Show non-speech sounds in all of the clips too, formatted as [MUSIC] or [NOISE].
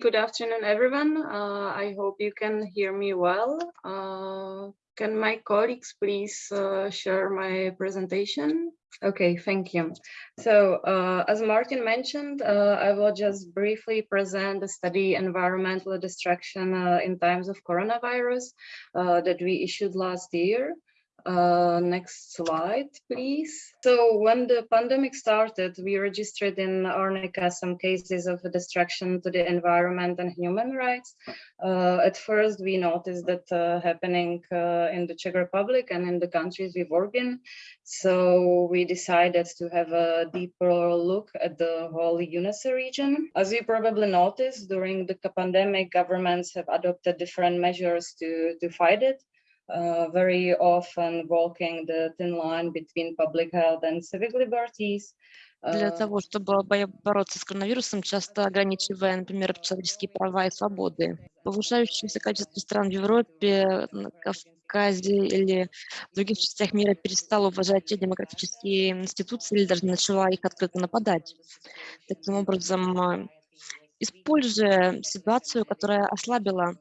Good afternoon, everyone. Uh, I hope you can hear me well. Uh, can my colleagues please uh, share my presentation? Okay, thank you. So uh, as Martin mentioned, uh, I will just briefly present the study Environmental Destruction uh, in Times of Coronavirus that we issued last year. Uh, next slide, please. So when the pandemic started, we registered in Arnika some cases of destruction to the environment and human rights. Uh, at first, we noticed that uh, happening uh, in the Czech Republic and in the countries we work in. So we decided to have a deeper look at the whole UNECE region. As you probably noticed, during the pandemic, governments have adopted different measures to, to fight it. Uh, very often walking the thin line between public health and civic liberties. Для uh, того, чтобы бороться с коронавирусом, часто ограничивая, например, человеческие права и свободы. Повышающееся количество стран в Европе, Кавказе или в других частях мира перестало уважать демократические институции или даже начала их открыто нападать. Таким образом, э, используя ситуацию, которая ослабила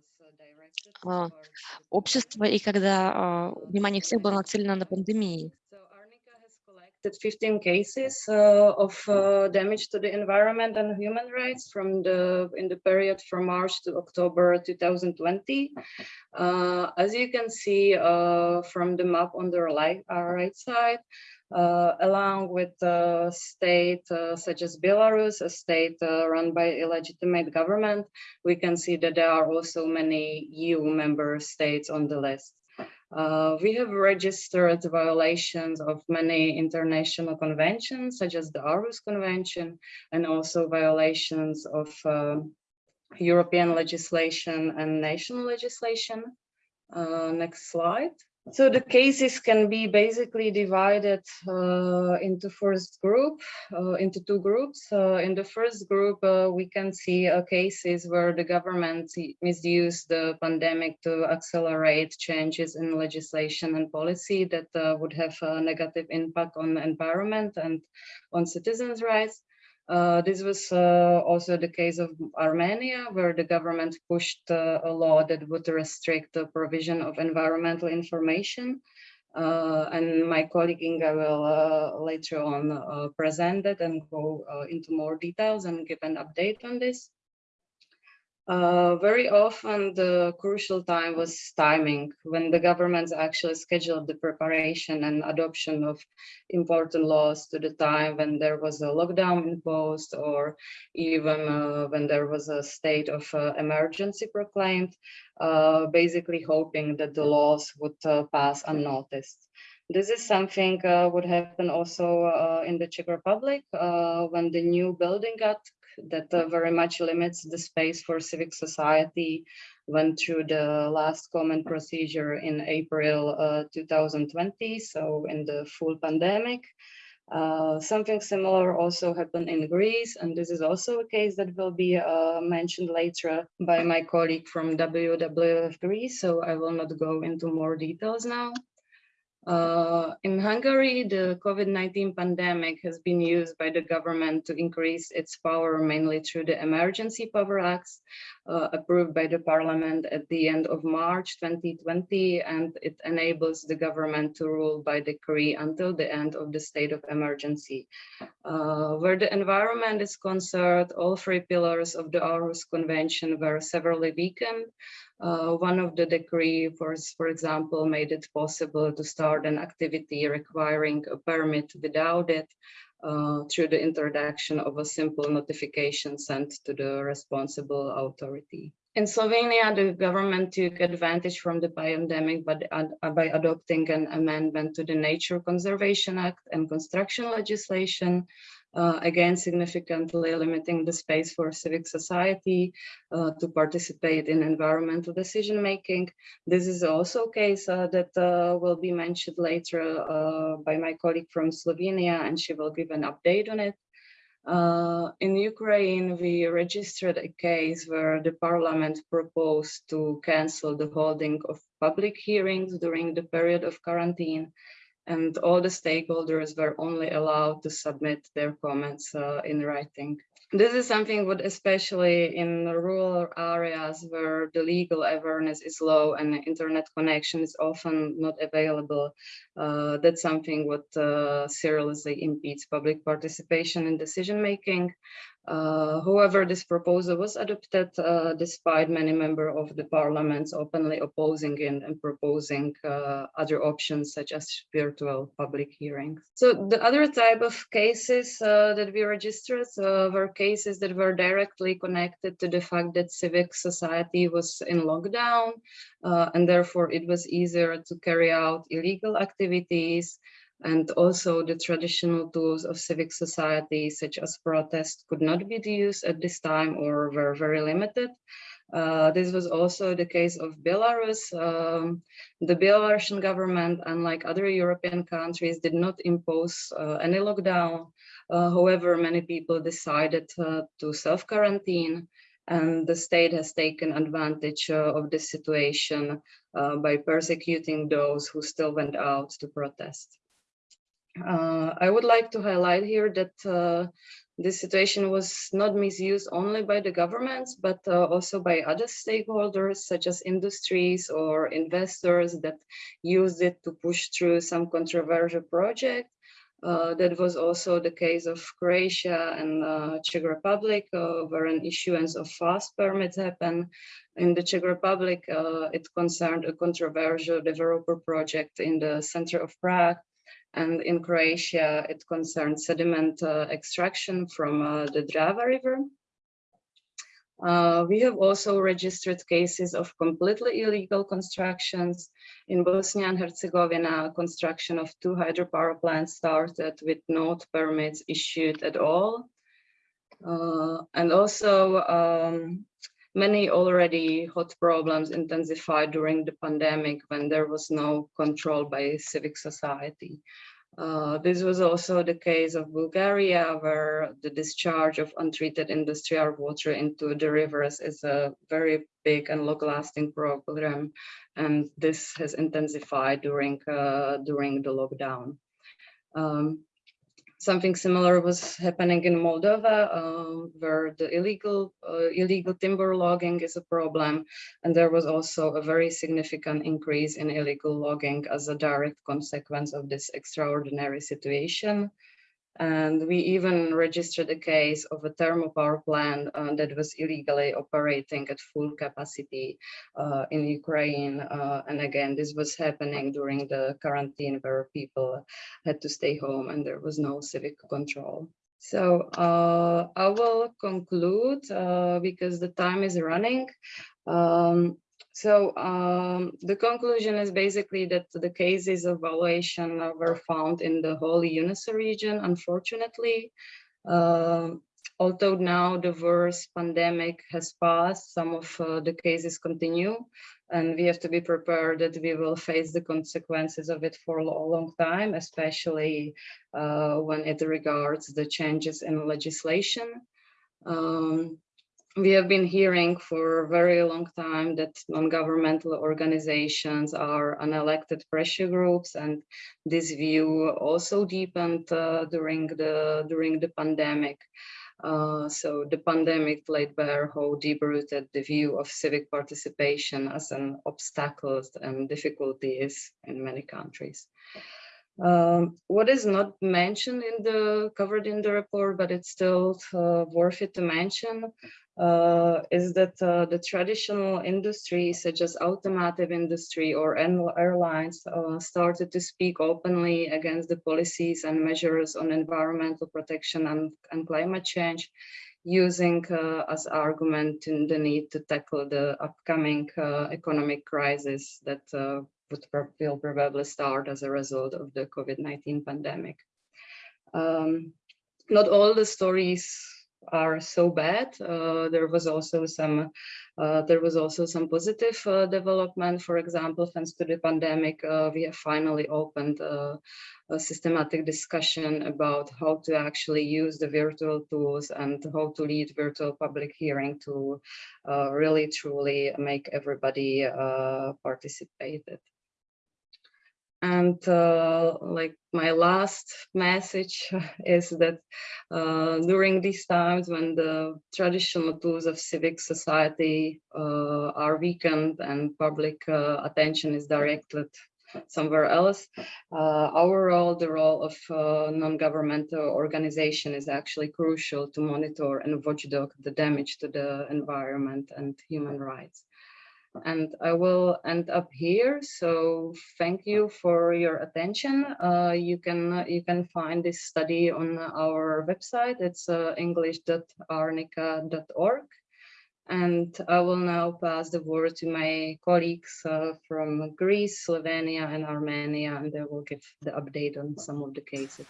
общества и когда а, внимание всех было нацелено на detected 15 cases uh, of uh, damage to the environment and human rights from the in the period from March to October 2020. Uh, as you can see uh, from the map on the right, uh, right side, uh, along with uh, state such as Belarus, a state run by illegitimate government, we can see that there are also many EU member states on the list. Uh, we have registered violations of many international conventions, such as the Aarhus Convention, and also violations of uh, European legislation and national legislation. next slide. So the cases can be basically divided uh, into first group, uh, into two groups. Uh, in the first group, uh, we can see uh, cases where the government misused the pandemic to accelerate changes in legislation and policy that uh, would have a negative impact on the environment and on citizens' rights. Uh, this was uh, also the case of Armenia, where the government pushed uh, a law that would restrict the provision of environmental information. Uh, and my colleague Inga will uh, later on present it and go into more details and give an update on this. Uh, very often the crucial time was timing when the governments actually scheduled the preparation and adoption of important laws to the time when there was a lockdown imposed or even uh, when there was a state of uh, emergency proclaimed, uh, basically hoping that the laws would uh, pass unnoticed. This is something uh, would happen also uh, in the Czech Republic uh, when the new building got that uh, very much limits the space for civic society went through the last comment procedure in April uh, 2020, so in the full pandemic. Uh, something similar also happened in Greece, and this is also a case that will be uh, mentioned later by my colleague from WWF Greece, so I will not go into more details now. Uh, in Hungary, the COVID-19 pandemic has been used by the government to increase its power mainly through the Emergency Power Acts uh, approved by the parliament at the end of March 2020, and it enables the government to rule by decree until the end of the state of emergency. Uh, where the environment is concerned, all three pillars of the Aarhus Convention were severely weakened, uh, one of the decree, for, for example, made it possible to start an activity requiring a permit without it uh, through the introduction of a simple notification sent to the responsible authority. In Slovenia, the government took advantage from the pandemic by, uh, by adopting an amendment to the Nature Conservation Act and construction legislation uh, again, significantly limiting the space for civic society uh, to participate in environmental decision making. This is also a case uh, that uh, will be mentioned later uh, by my colleague from Slovenia, and she will give an update on it. Uh, in Ukraine, we registered a case where the parliament proposed to cancel the holding of public hearings during the period of quarantine and all the stakeholders were only allowed to submit their comments uh, in writing. This is something what especially in rural areas where the legal awareness is low and internet connection is often not available. Uh, that's something what uh, seriously impedes public participation in decision making. Uh, however, this proposal was adopted uh, despite many members of the parliaments openly opposing and proposing uh, other options such as virtual public hearings. So the other type of cases uh, that we registered uh, were cases that were directly connected to the fact that civic society was in lockdown uh, and therefore it was easier to carry out illegal activities and also the traditional tools of civic society, such as protest, could not be used at this time or were very limited. Uh, this was also the case of Belarus. Um, the Belarusian government, unlike other European countries, did not impose uh, any lockdown. Uh, however, many people decided uh, to self-quarantine and the state has taken advantage uh, of this situation uh, by persecuting those who still went out to protest. Uh, I would like to highlight here that uh, this situation was not misused only by the governments, but uh, also by other stakeholders such as industries or investors that used it to push through some controversial project. Uh, that was also the case of Croatia and uh, Czech Republic, uh, where an issuance of fast permits happened. In the Czech Republic, it concerned a controversial developer project in the center of Prague, and in Croatia, it concerns sediment uh, extraction from uh, the Drava River. Uh, we have also registered cases of completely illegal constructions. In Bosnia and Herzegovina, construction of two hydropower plants started with no permits issued at all. Uh, and also um, many already hot problems intensified during the pandemic when there was no control by civic society. Uh, this was also the case of Bulgaria, where the discharge of untreated industrial water into the rivers is a very big and long-lasting problem, and this has intensified during uh, during the lockdown. Um, Something similar was happening in Moldova, um, where the illegal uh, illegal timber logging is a problem, and there was also a very significant increase in illegal logging as a direct consequence of this extraordinary situation. And we even registered a case of a thermal power plant uh, that was illegally operating at full capacity uh, in Ukraine. Uh, and again, this was happening during the quarantine where people had to stay home and there was no civic control. So uh, I will conclude uh, because the time is running. Um, so um, the conclusion is basically that the cases of violation were found in the whole UNECE region, unfortunately. Uh, although now the worst pandemic has passed, some of uh, the cases continue, and we have to be prepared that we will face the consequences of it for a long time, especially uh, when it regards the changes in legislation. Um, we have been hearing for a very long time that non-governmental organizations are unelected pressure groups and this view also deepened uh, during the during the pandemic uh, so the pandemic laid bare how deep-rooted the view of civic participation as an obstacle and difficulty is in many countries. Um, what is not mentioned in the covered in the report, but it's still uh, worth it to mention, uh, is that uh, the traditional industries such as automotive industry or airlines uh, started to speak openly against the policies and measures on environmental protection and, and climate change using uh, as argument in the need to tackle the upcoming uh, economic crisis that uh, would will probably start as a result of the COVID-19 pandemic. Um, not all the stories are so bad. Uh, there was also some uh, there was also some positive uh, development. For example, thanks to the pandemic, uh, we have finally opened a systematic discussion about how to actually use the virtual tools and how to lead virtual public hearing to uh, really truly make everybody uh, participate. And uh, like my last message [LAUGHS] is that uh, during these times when the traditional tools of civic society uh, are weakened and public uh, attention is directed somewhere else, uh, our role, the role of uh, non-governmental organization is actually crucial to monitor and watchdog the damage to the environment and human rights and I will end up here. So thank you for your attention. Uh, you can you can find this study on our website. It's uh, english.arnika.org. And I will now pass the word to my colleagues uh, from Greece, Slovenia, and Armenia, and they will give the update on some of the cases.